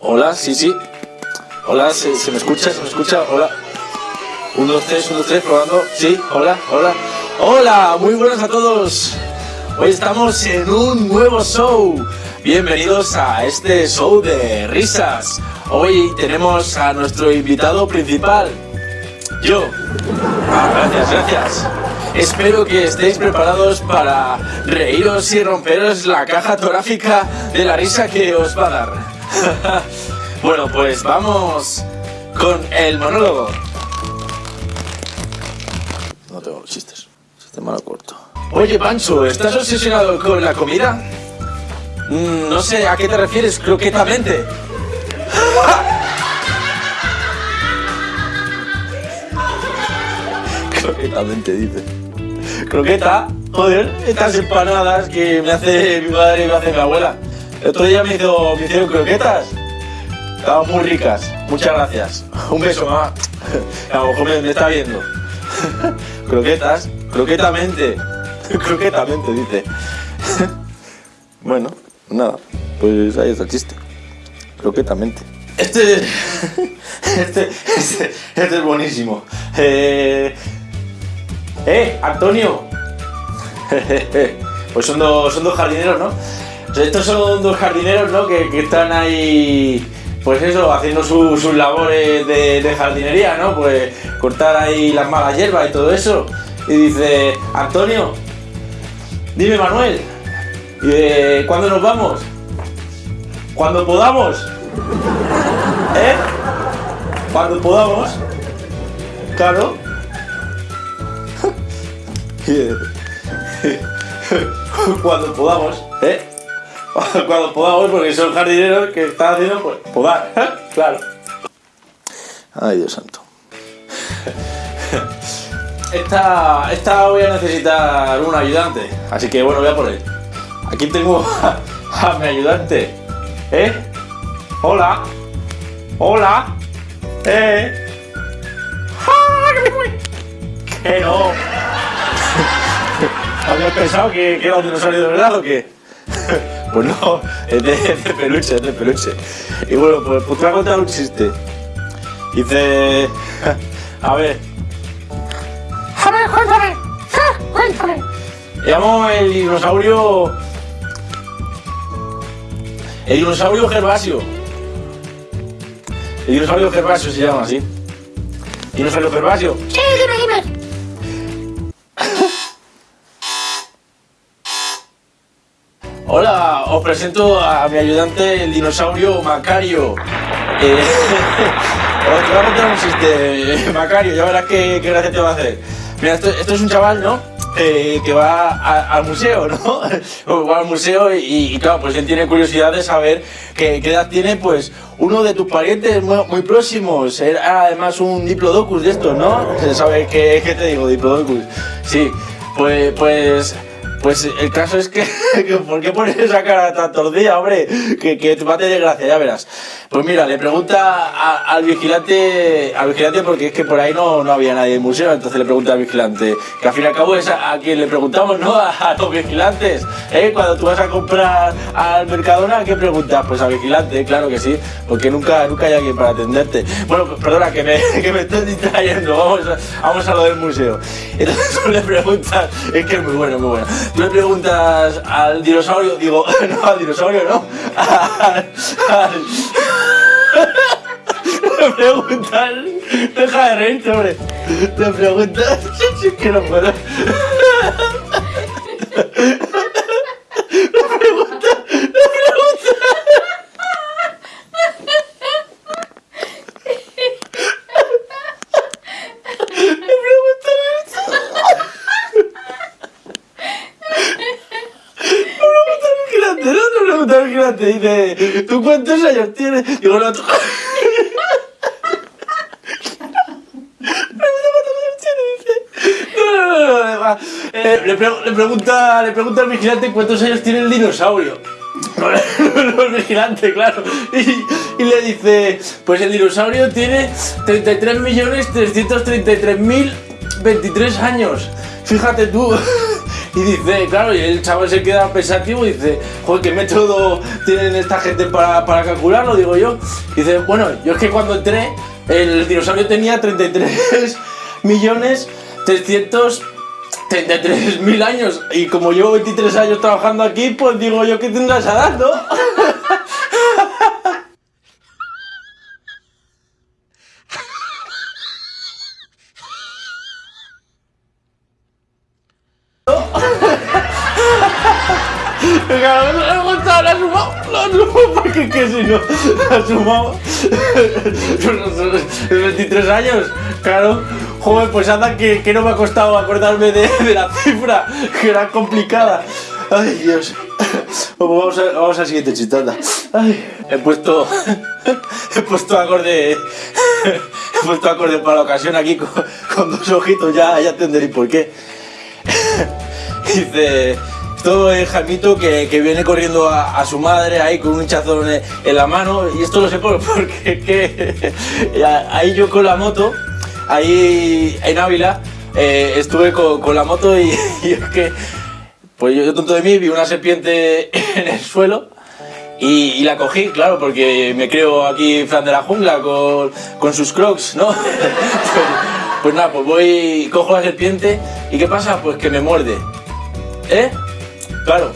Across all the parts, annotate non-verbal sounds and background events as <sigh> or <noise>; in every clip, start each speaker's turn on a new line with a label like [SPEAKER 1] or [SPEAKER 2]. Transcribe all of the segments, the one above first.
[SPEAKER 1] Hola, sí, sí. Hola, ¿se, me escucha? ¿Se me escucha? Hola. 1, 2, 3, 1, 2, 3, probando. Sí, hola, hola. Hola, muy buenas a todos. Hoy estamos en un nuevo show. Bienvenidos a este show de risas. Hoy tenemos a nuestro invitado principal, yo. Ah, gracias, gracias. Espero que estéis preparados para reíros y romperos la caja torácica de la risa que os va a dar. <laughs> bueno, pues vamos con el monólogo. No tengo chistes. Este malo corto. Oye, Pancho, ¿estás obsesionado con la comida? Mm, no sé, ¿a qué te refieres croquetamente? <laughs> Croquetamente, dice. Croqueta, joder, estas empanadas que me hace mi madre y me hace mi abuela. El otro día me, hizo, me hicieron croquetas. Estaban muy ricas. Muchas gracias. <laughs> Un beso, mamá. <laughs> A lo mejor me, está viendo. <laughs> Croquetas, croquetamente. Croquetamente, dice. Bueno, nada. Pues ahí está el chiste. Croquetamente. Este, este, este, este es buenísimo. Eh, ¡Eh, Antonio! Pues son dos, son dos jardineros, ¿no? Estos son dos jardineros, ¿no? Que, que están ahí, pues eso, haciendo su- sus labores de, de jardinería, ¿no? Pues cortar ahí las malas hierbas y todo eso. Y dice, Antonio, dime Manuel, de, ¿cuándo nos vamos? Cuando podamos. <laughs> ¿Eh? Cuando podamos. Claro. <laughs> <laughs> Cuando podamos, ¿eh? <laughs> Cuando podamos, porque son jardineros que están haciendo pues, podar, claro. Ay, Dios santo. Esta, esta voy a necesitar un ayudante, así que bueno, voy a por él. Aquí tengo <laughs> a, a mi ayudante. ¿Eh? Hola. Hola. ¿Eh? ¡Ah, que me voy! Que no. <laughs> ¿Habías pensado que, que era un dinosaurio de verdad o qué? Pues no, <laughs> es de, es de peluche, es de peluche. Y bueno, pues, pues te voy a contar un chiste. Dice. A <laughs> ver.
[SPEAKER 2] A ver, cuéntame. Ah, Cuéntame.
[SPEAKER 1] Llamo el dinosaurio. El dinosaurio Gervasio. El dinosaurio Gervasio se llama así. Dinosaurio Gervasio.
[SPEAKER 2] Sí, dime,
[SPEAKER 1] Hola, os presento a mi ayudante, el dinosaurio Macario. Eh, <laughs> os voy a contar un chiste, Macario, ya verás qué, qué gracia te va a hacer. Mira, esto, es un chaval, ¿no? Eh, que va al museo, ¿no? <laughs> Va al museo y, claro, pues él tiene curiosidad de saber qué, edad tiene, pues, uno de tus parientes muy, próximos. Era además un diplodocus de estos, ¿no? <laughs> ¿Sabes qué, qué te digo, diplodocus? Sí, pues, pues, pues el caso es <laughs> que, ¿por qué pones esa cara tan tordida, hombre? Que, que te mate de gracia, ya verás. Pues mira, le pregunta al vigilante, al vigilante porque es que por ahí no, no había nadie en el museo, entonces le pregunta al vigilante, que al fin y al cabo es a, quien le preguntamos, ¿no? <laughs> A, los vigilantes, ¿eh? Cuando tú vas a comprar al Mercadona, ¿qué preguntas? Pues al vigilante, claro que sí, porque nunca, nunca hay alguien para atenderte. Bueno, perdona, que me, <laughs> que me estoy distrayendo, vamos a, vamos a lo del museo. Entonces le preguntas, es que es muy bueno, muy bueno. Tú le preguntas al dinosaurio, digo, <laughs> no, al dinosaurio, no, al- al- <laughs> le preguntas, deja de reírte, hombre. Le preguntas, <laughs> que no puedo. Le pregunta, le pregunta. Le pregunta Le pregunta al vigilante, no le pregunta al vigilante, dice, ¿tú cuántos años tienes? Digo, <laughs> no, tú... Eh, le, pre- le pregunta, le pregunta al vigilante cuántos años tiene el dinosaurio. <laughs> No, el vigilante, claro. Y, y le dice, pues el dinosaurio tiene 33.333.023 años. Fíjate tú. <laughs> Y dice, claro, y el chaval se queda pensativo y dice, joder, ¿qué método tienen esta gente para, para calcularlo? Digo yo. Y dice, bueno, yo es que cuando entré, el dinosaurio tenía 33 <laughs> millones 333 mil años. Y como llevo 23 años trabajando aquí, pues digo yo que tendrás esa edad, ¿no? <laughs> Claro, no le ha gustado, lo ha sumado, lo ha sumado, porque que si no, lo ha sumado 23 años, claro, joder, pues anda que, que no me ha costado acordarme de, de la cifra, que era complicada. Ay, Dios. Pues vamos, a, vamos al siguiente chistanda. He puesto, he puesto acorde, he puesto acorde para la ocasión aquí con, con dos ojitos, ya, ya entenderéis por qué. <laughs> Dice, esto es Jaimito que, que viene corriendo a, su madre ahí con un hinchazón en, la mano y esto lo sé por, <laughs> porque que ahí yo con la moto, ahí en Ávila, eh, estuve con, con la moto y, <laughs> es que, pues yo, tonto de mí vi una serpiente en el suelo y, y la cogí, claro, porque me creo aquí Fran de la jungla con, con sus crocs, ¿no? pues, pues nada, pues voy, cojo la serpiente y ¿qué pasa? Pues que me muerde. ¿Eh? Claro.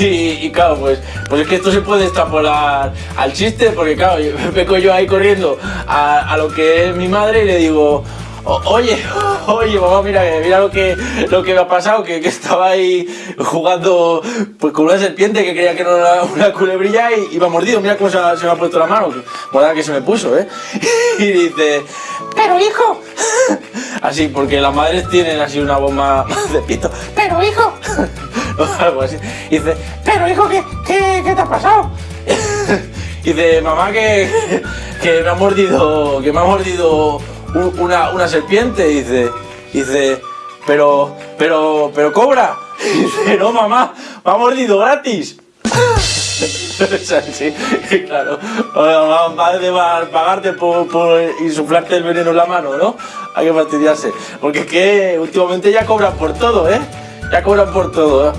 [SPEAKER 1] Y, y claro, pues, pues es que esto se puede extrapolar al chiste, porque claro, <laughs> me vengo yo ahí corriendo a, a lo que es mi madre y le digo, "O- oye, oye, mamá, mira, mira lo que, lo que me ha pasado, que, que estaba ahí jugando pues, con una serpiente que creía que era una culebrilla y, y me ha mordido, mira cómo se, me ha puesto la mano, morada que se me puso, ¿eh? <laughs> Y dice,
[SPEAKER 2] Pero hijo, <laughs>
[SPEAKER 1] así, porque las madres tienen así una <laughs> más de pito,
[SPEAKER 2] pero hijo,
[SPEAKER 1] algo así. Y dice,
[SPEAKER 2] pero hijo, ¿qué, qué, qué te ha pasado?
[SPEAKER 1] y dice, mamá, que, que me ha mordido, que me ha mordido una, una serpiente. Y dice, y dice, pero, pero, pero cobra. Y <laughs> dice, no, mamá, me ha mordido gratis. <laughs> Es así, claro. Mamá, Madre va a pagarte por, por insuflarte el veneno en la mano, ¿no? Hay que fastidiarse. Porque es que últimamente ya cobran por todo, ¿eh? Ya cobran por todo, ¿eh?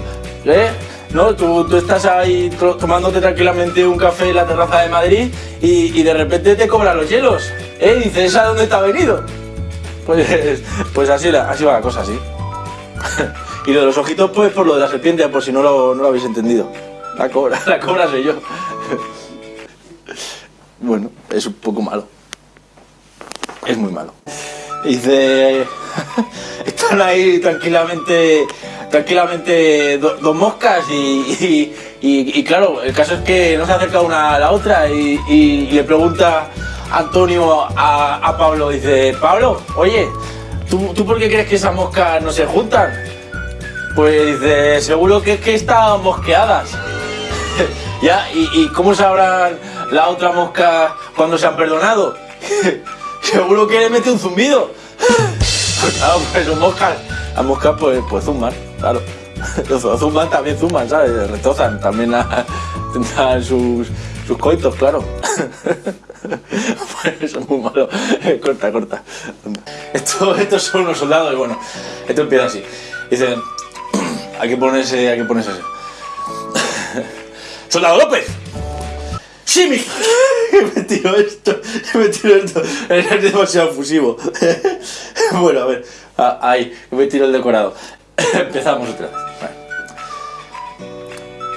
[SPEAKER 1] ¿Eh? ¿No? Tú, tú estás ahí to- tomándote tranquilamente un café en la terraza de Madrid y, y de repente te cobran los hielos. ¿Eh? Y dices, ¿esa dónde ha venido? Pues, <laughs> pues así, así va la cosa, sí. <laughs> y lo de los ojitos, pues por lo de la serpiente, por si no lo, no lo habéis entendido. La cobra, <laughs> la cobra soy yo. bueno, es un poco malo. Es muy malo. Dice, están ahí tranquilamente, tranquilamente do- dos moscas y, y- claro, el caso es que no se acerca una a la otra y, le pregunta Antonio a, Pablo, dice, Pablo, oye, ¿tú, ¿tú por qué crees que esas moscas no se juntan? Pues dice, seguro que es que están mosqueadas. <laughs> ya, ¿y, y cómo sabrán la otra mosca cuando se han perdonado? <laughs> Seguro que le mete un zumbido. <laughs> Pues claro, pues son moscas. Las moscas pues, pues zumban, claro. <laughs> Los zumban también zumban, ¿sabes? Retozan, también a- <laughs> sus, sus coitos, claro. <laughs> Eso es muy malo. Corta, corta. Esto, estos son unos soldados y bueno, esto empieza así. Dicen, <clears throat> hay que ponerse, hay que ponerse así. ¡Soldado López! ¡Sí, mi... me tiro esto, me tiro esto. Es demasiado fusivo. bueno, a ver. Ah, ahí, me tiro el decorado. <laughs> Empezamos otra vez. Vale.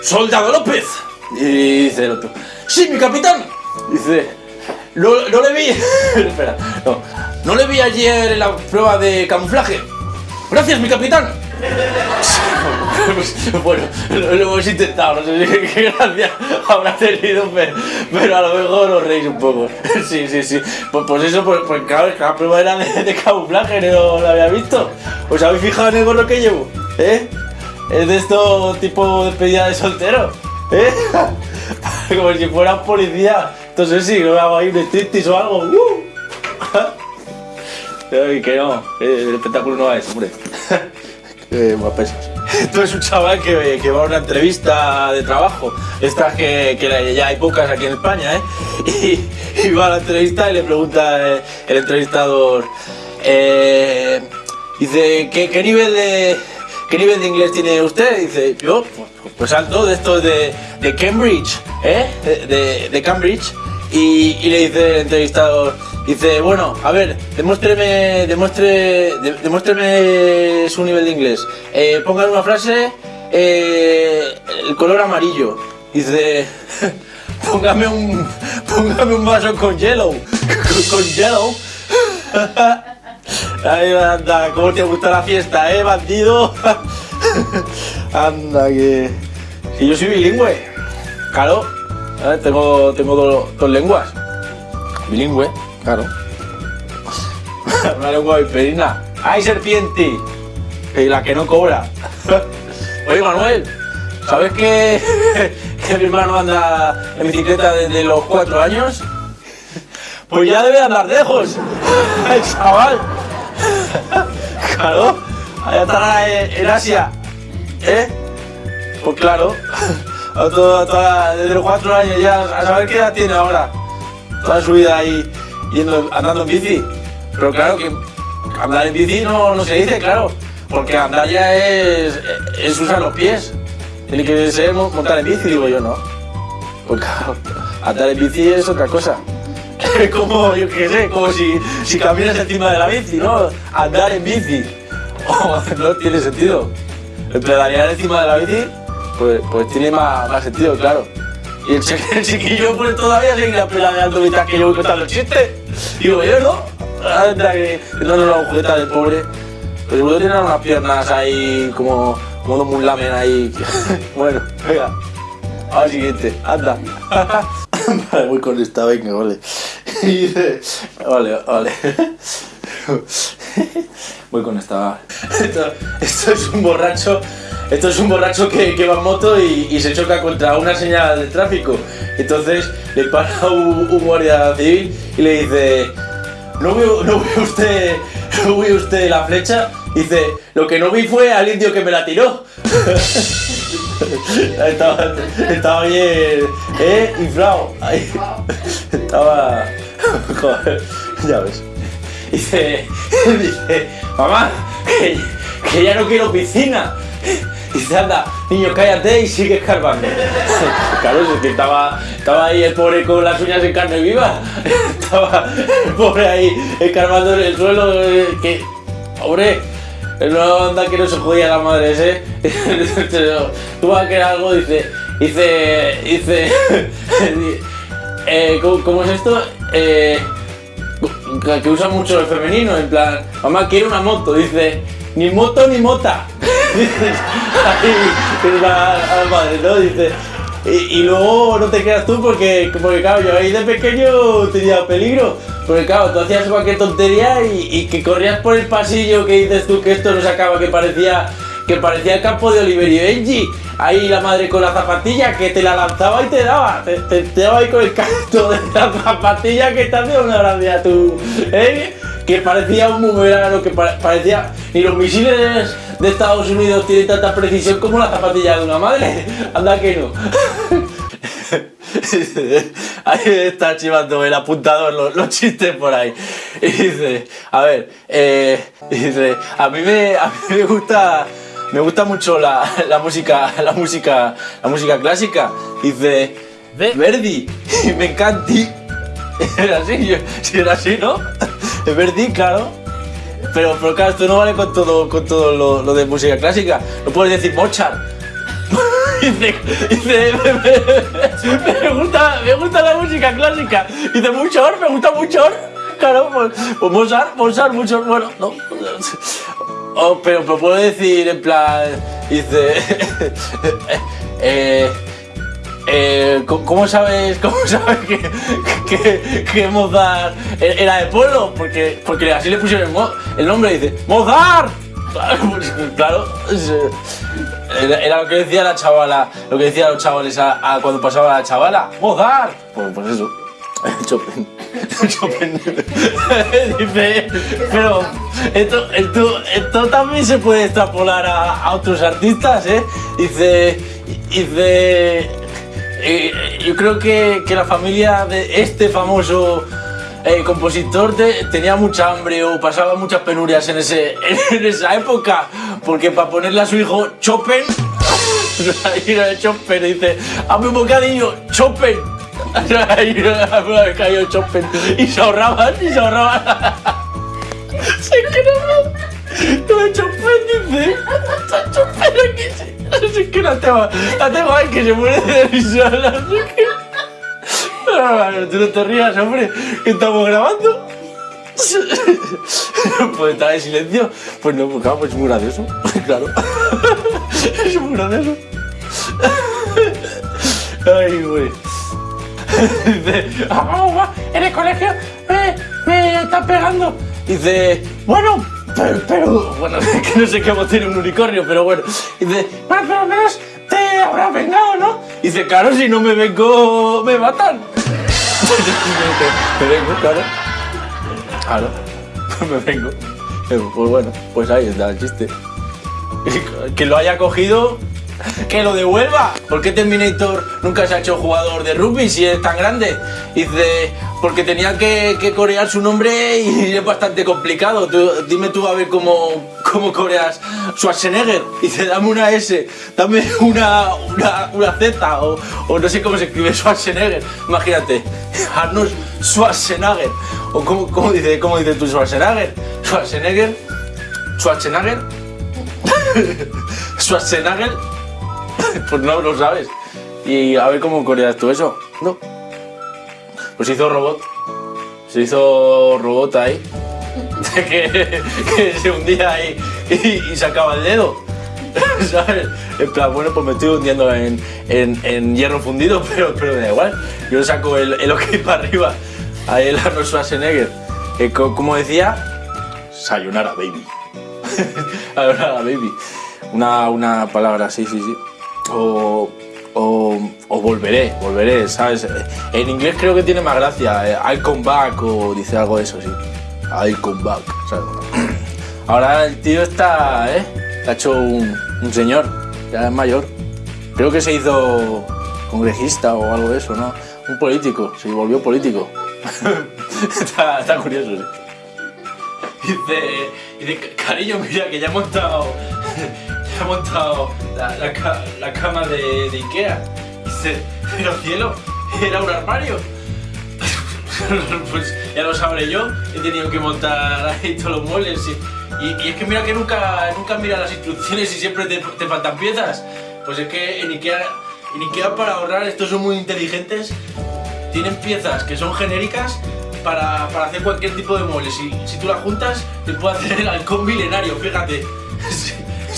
[SPEAKER 1] ¡Soldado López! Y dice el otro. ¡Sí, mi capitán! Dice. No, no le vi. <laughs> Espera, no. No le vi ayer en la prueba de camuflaje. Gracias, mi capitán. <laughs> <laughs> Bueno, lo, hemos intentado, no sé si <laughs> qué gracia habrá tenido, pero, pero a lo mejor os reís un poco. <laughs> Sí, sí, sí. Pues, pues eso, pues, pues claro, cada prueba era de, de camuflaje, no lo había visto. ¿Os habéis fijado en el gorro que llevo? ¿Eh? Es de esto tipo despedida de soltero, ¿eh? Como si fuera policía. Entonces sí, no hago ahí un striptease o algo. ¡Uh! Ay, que no, eh, el espectáculo no va a eso, hombre. Qué guapesas. <laughs> Esto es un chaval que, que va a una entrevista de trabajo. Estas que, que ya hay pocas aquí en España, ¿eh? <laughs> Y, va a la entrevista y le pregunta eh, el entrevistador. eh, dice, ¿qué, qué nivel de. ¿qué nivel de inglés tiene usted? Dice, yo, pues, pues alto, de estos de, de Cambridge, ¿eh? De, de- de Cambridge. Y, y le dice el entrevistador, dice, bueno, a ver, demuéstreme, demuestre, de- demuéstreme su nivel de inglés. Eh, ponga en una frase eh, el color amarillo. Dice, <laughs> póngame un, póngame un vaso con hielo, <laughs> con, con hielo. Ay, anda, ¿cómo te gusta la fiesta, eh, bandido? <laughs> anda, que... Si yo soy bilingüe, claro, ¿eh? tengo, tengo do- dos lenguas. Bilingüe, claro. Una lengua viperina. ¡Ay, serpiente! Y la que no cobra. Oye, Manuel, ¿sabes <laughs> que, mi hermano anda en bicicleta desde los cuatro años? Pues ya debe andar lejos, <laughs> el chaval. Claro, allá estará en, Asia, ¿eh? Pues claro, <laughs> desde los cuatro años ya, a saber qué edad tiene ahora. Toda su vida ahí yendo, andando en bici. Pero claro que andar en bici no, no se dice, claro, porque andar ya es, es usar los pies. Tiene que ser mo- montar en bici, digo yo, ¿no? Pues claro, andar en bici es otra cosa. Es <laughs> como, yo qué sé, como si, si caminas encima de la bici, ¿no? Andar en bici. <laughs> Oh, no tiene sentido. El pedalear encima de la bici, pues, pues tiene más, más sentido, claro. Y el, el chiquillo pues todavía seguirá pedaleando mientras que yo voy contando chistes. Digo yo, ¿no? Anda que no nos la agujeta del pobre. Pero seguro tiene unas piernas ahí como, como dos mulamen ahí. <laughs> bueno, venga. Al siguiente, anda. <laughs> vale, voy con esta, venga, vale. <laughs> Y dice, vale, vale. Voy con esta. Esto, esto es un borracho. Esto es un borracho que, va en moto y, se choca contra una señal de tráfico. Entonces le para <laughs> un, guardia civil y le dice, ¿no vio, no vio usted, <laughs> no vio usted la flecha? Dice, lo que no vi fue al indio que me la tiró. <laughs> estaba, estaba bien, ¿eh? Inflado. Ahí. Estaba... Joder, ya ves. Dice, dice, mamá, que ya no quiero piscina. <laughs> Dice, anda, niño, cállate y sigue escarbando. Claro, es que estaba, estaba ahí el pobre con las uñas en carne viva. <laughs> Estaba el pobre ahí escarbando en el suelo. eh, Que, pobre, no anda que no se jodía la madre <laughs> ese. Tú vas a querer algo, dice, dice, dice, eh, ¿cómo, cómo es esto? Eh, que, usa mucho el femenino, en plan, mamá quiero una moto, dice, ni moto ni mota. <laughs> Dice, ahí, la, madre, ¿no? Dice, y, luego no te quedas tú porque, porque claro, yo ahí de pequeño tenía peligro. Porque claro, tú hacías cualquier tontería y, que corrías por el pasillo que dices tú que esto no se acaba, que parecía que parecía el campo de Oliver y Benji. Ahí la madre con la zapatilla que te la lanzaba y te daba. Te, te- te daba ahí con el canto de la zapatilla que te hacía una gracia tú. ¿eh? Que parecía un boomerang, que pa- parecía. Ni los misiles de Estados Unidos tienen tanta precisión como la zapatilla de una madre. <laughs> Anda que no. <laughs> Ahí está chivando el apuntador los, los chistes por ahí. Y dice, a ver, eh, dice, a mí me, a mí me gusta, me gusta mucho la, la música, la música, la música clásica. Dice,
[SPEAKER 3] Ve-
[SPEAKER 1] Verdi, y <laughs> me encanta. Era así, era así, ¿no? Verdi, claro. Pero, pero claro, esto no vale con todo, con todo lo, de música clásica. No puedes decir Mozart. <laughs> Dice, dice, me gusta, me gusta la música clásica. Dice, mucho, me gusta mucho. Claro, pues, pues Mozart, Mozart, mucho, bueno, no. Oh, pero, pero puedo decir en plan, dice, <laughs> eh, eh, ¿cómo- ¿Cómo sabes, <laughs> cómo sabes que, que, Mozart era de pueblo? Porque, porque así le pusieron el, nombre, dice, ¡Mozart! Claro, <laughs> pues, claro, eh, era, lo que decía la chavala, lo que decían los chavales a, cuando pasaba la chavala, ¡Mozart! Pues, pues eso, <laughs> Chopin. Chopin. Dice, pero esto, esto, esto también se puede extrapolar a otros artistas, ¿eh? Dice, dice, eh, yo creo que, que la familia de este famoso eh, compositor tenía mucha hambre o pasaba muchas penurias en, ese, <laughs> en esa época, porque para ponerle a su hijo Chopin, <laughs> Chopin, dice, hazme un bocadillo, Chopin. <laughs> Y se ahorraban, y se ahorraban. Se. Lo de Chopin dice, Chopin aquí. Sí. <laughs> Es que la tengo, la tengo ahí que se muere de risa. sé qué. Ah, Tú no te rías, hombre, que estamos grabando. <laughs> Pues estar en silencio. Pues no, pues pues es muy gracioso. <laughs> Claro. Es muy gracioso. Ay, güey. Dice,
[SPEAKER 2] Ah, en el colegio me, me están pegando.
[SPEAKER 1] dice, bueno, pero, pero- bueno, <laughs> que no sé qué tiene un unicornio, pero bueno. Dice,
[SPEAKER 2] Bueno, pero menos te habrás vengado, ¿no?
[SPEAKER 1] dice, claro, si no me vengo, me matan. <laughs> me vengo, claro. Claro, <laughs> me vengo. Eh, Pues bueno, pues ahí está el chiste. Que lo haya cogido, que lo devuelva. ¿Por qué Terminator nunca se ha hecho jugador de rugby si es tan grande? Dice, porque tenía que, corear su nombre y <laughs> es bastante complicado. Dime tú a ver cómo, cómo coreas Schwarzenegger. Dice, dame una S, dame una, una, una Z o, o no sé cómo se escribe Schwarzenegger. Imagínate, Arnold Schwarzenegger. O cómo, cómo dice, cómo dice tú Schwarzenegger. Schwarzenegger. Schwarzenegger. <laughs> Schwarzenegger. <laughs> Pues no lo sabes. Y a ver cómo coreas tú eso. No. Pues hizo robot. Se hizo robot ahí. <laughs> que, se hundía ahí y, sacaba el dedo. <laughs> ¿Sabes? En plan, bueno, pues me estoy hundiendo en, en- en hierro fundido, pero, pero da igual. Yo saco el, el ok para arriba. Ahí el Arnold Schwarzenegger. Eh, co- como decía, sayonara baby. sayonara baby. Una, una palabra así, sí, sí. O, o, volveré, volveré, ¿sabes? En inglés creo que tiene más gracia. eh, I'll come back o dice algo de eso, sí. I'll come back, ¿sabes? <clears throat> Ahora el tío está, ¿eh? Ha hecho un, un señor, ya es mayor. Creo que se hizo congresista o algo de eso, ¿no? Un político, se volvió político. <laughs> está, está curioso, sí. Dice, dice, cariño, mira que ya he montado, montado la, la ca- la cama de, Ikea. Pero <laughs> cielo, era un armario. <laughs> pues ya lo sabré yo, he tenido que montar <laughs> ahí todos los muebles. Y, y- y es que mira que nunca, nunca mira las instrucciones y siempre te, te faltan piezas. Pues es que en Ikea, en Ikea para ahorrar, estos son muy inteligentes, tienen piezas que son genéricas para, para hacer cualquier tipo de muebles. Si, si tú las juntas, te puede hacer el halcón milenario, fíjate.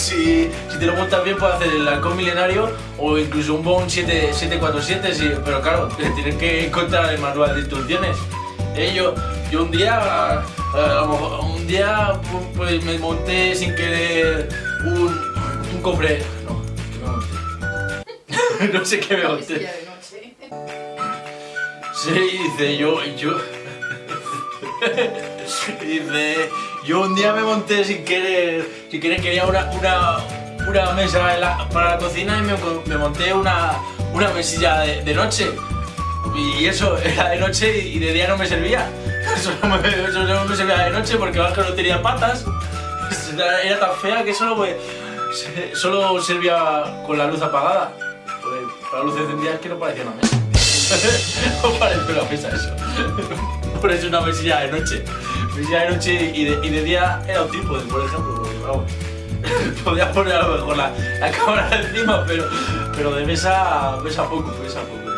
[SPEAKER 1] Si, si, te lo montas bien, puede hacer el halcón milenario o incluso un Bone 7, 747, sí, pero claro, tienes que encontrar el manual de instrucciones. Eh, yo, yo un día, eh, a un día pu- pues me monté sin querer un, un cofre. No, ¿qué me monté? <laughs> no sé qué me monté. Sí, dice yo, yo. <laughs> dice, yo un día me monté sin querer, sin querer quería una, una, una mesa para la cocina y me, monté una, una mesilla de, noche. Y eso <laughs> era de noche y de día no me servía. <laughs> Eso no me, servía de noche porque abajo no tenía patas. <laughs> Era, tan fea que solo, solo servía con la luz apagada. Con la luz encendida es que no parecía una mesa. no parece una mesa eso. Por eso una mesilla de noche. De noche y de, y de día era un trípode, por ejemplo. Porque, vamos, <laughs> podía poner a lo mejor la, cámara encima, pero, pero de mesa, mesa poco, mesa poco.